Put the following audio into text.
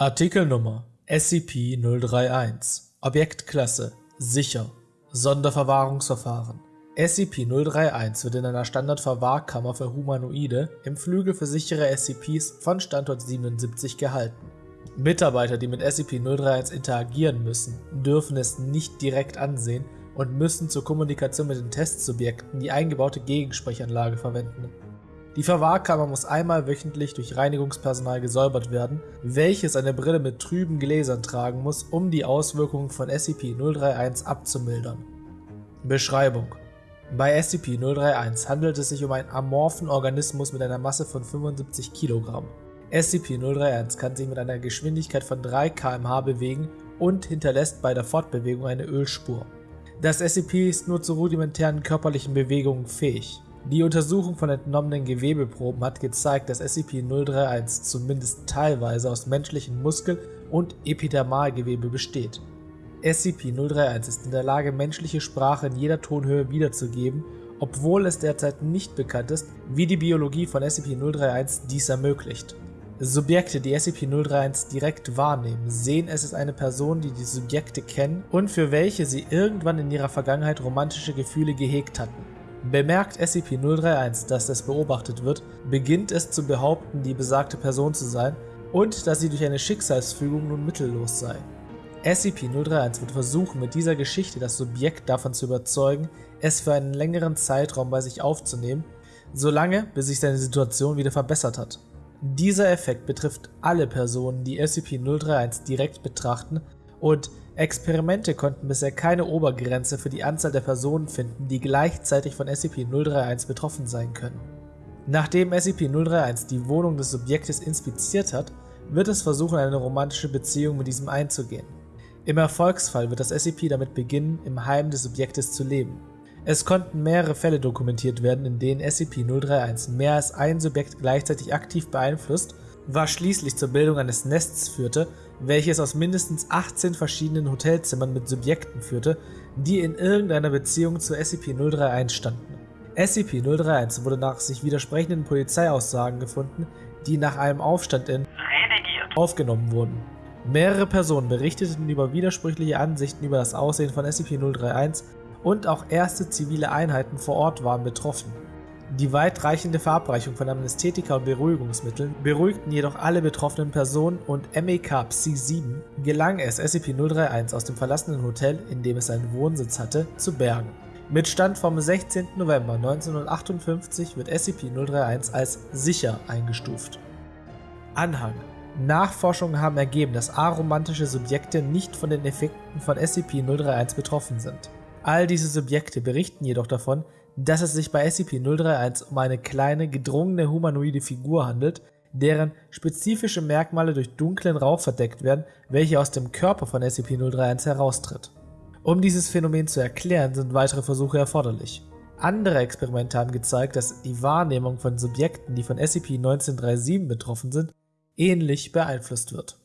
Artikelnummer SCP-031 Objektklasse Sicher Sonderverwahrungsverfahren SCP-031 wird in einer Standardverwahrkammer für Humanoide im Flügel für sichere SCPs von Standort 77 gehalten. Mitarbeiter, die mit SCP-031 interagieren müssen, dürfen es nicht direkt ansehen und müssen zur Kommunikation mit den Testsubjekten die eingebaute Gegensprechanlage verwenden. Die Verwahrkammer muss einmal wöchentlich durch Reinigungspersonal gesäubert werden, welches eine Brille mit trüben Gläsern tragen muss, um die Auswirkungen von SCP-031 abzumildern. Beschreibung Bei SCP-031 handelt es sich um einen amorphen Organismus mit einer Masse von 75 Kilogramm. SCP-031 kann sich mit einer Geschwindigkeit von 3 km/h bewegen und hinterlässt bei der Fortbewegung eine Ölspur. Das SCP ist nur zu rudimentären körperlichen Bewegungen fähig. Die Untersuchung von entnommenen Gewebeproben hat gezeigt, dass SCP-031 zumindest teilweise aus menschlichem Muskel- und Epidermalgewebe besteht. SCP-031 ist in der Lage, menschliche Sprache in jeder Tonhöhe wiederzugeben, obwohl es derzeit nicht bekannt ist, wie die Biologie von SCP-031 dies ermöglicht. Subjekte, die SCP-031 direkt wahrnehmen, sehen es als eine Person, die die Subjekte kennen und für welche sie irgendwann in ihrer Vergangenheit romantische Gefühle gehegt hatten. Bemerkt SCP-031, dass es beobachtet wird, beginnt es zu behaupten, die besagte Person zu sein und dass sie durch eine Schicksalsfügung nun mittellos sei. SCP-031 wird versuchen, mit dieser Geschichte das Subjekt davon zu überzeugen, es für einen längeren Zeitraum bei sich aufzunehmen, solange bis sich seine Situation wieder verbessert hat. Dieser Effekt betrifft alle Personen, die SCP-031 direkt betrachten und Experimente konnten bisher keine Obergrenze für die Anzahl der Personen finden, die gleichzeitig von SCP-031 betroffen sein können. Nachdem SCP-031 die Wohnung des Subjektes inspiziert hat, wird es versuchen, eine romantische Beziehung mit diesem einzugehen. Im Erfolgsfall wird das SCP damit beginnen, im Heim des Subjektes zu leben. Es konnten mehrere Fälle dokumentiert werden, in denen SCP-031 mehr als ein Subjekt gleichzeitig aktiv beeinflusst was schließlich zur Bildung eines Nests führte, welches aus mindestens 18 verschiedenen Hotelzimmern mit Subjekten führte, die in irgendeiner Beziehung zu SCP-031 standen. SCP-031 wurde nach sich widersprechenden Polizeiaussagen gefunden, die nach einem Aufstand in aufgenommen wurden. Mehrere Personen berichteten über widersprüchliche Ansichten über das Aussehen von SCP-031 und auch erste zivile Einheiten vor Ort waren betroffen. Die weitreichende Verabreichung von Amnesthetika und Beruhigungsmitteln beruhigten jedoch alle betroffenen Personen und MEK Psi 7 gelang es SCP-031 aus dem verlassenen Hotel, in dem es seinen Wohnsitz hatte, zu bergen. Mit Stand vom 16. November 1958 wird SCP-031 als sicher eingestuft. Anhang Nachforschungen haben ergeben, dass aromantische Subjekte nicht von den Effekten von SCP-031 betroffen sind. All diese Subjekte berichten jedoch davon, dass es sich bei SCP-031 um eine kleine, gedrungene humanoide Figur handelt, deren spezifische Merkmale durch dunklen Rauch verdeckt werden, welcher aus dem Körper von SCP-031 heraustritt. Um dieses Phänomen zu erklären, sind weitere Versuche erforderlich. Andere Experimente haben gezeigt, dass die Wahrnehmung von Subjekten, die von SCP-1937 betroffen sind, ähnlich beeinflusst wird